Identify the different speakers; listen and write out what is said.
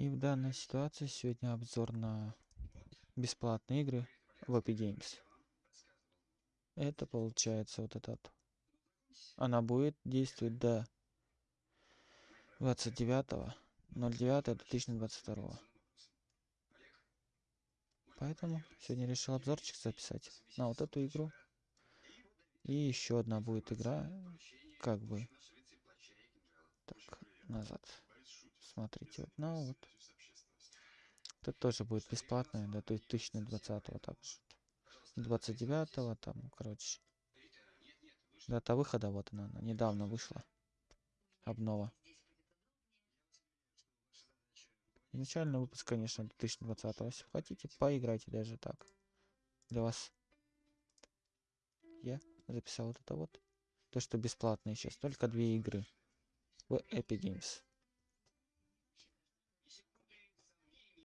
Speaker 1: И в данной ситуации сегодня обзор на бесплатные игры в Epic Games. Это получается вот этот. Она будет действовать до 29.09.2022. Поэтому сегодня решил обзорчик записать на вот эту игру. И еще одна будет игра, как бы, так, назад. Смотрите, вот, ну вот. Это тоже будет бесплатная до 2020 также. 29 там, короче. Дата выхода, вот она, она недавно вышла. Обнова. Начальный выпуск, конечно, 2020. Если хотите, поиграйте даже так. Для вас. Я записал вот это вот. То, что бесплатно сейчас. Только две игры в Epic Games.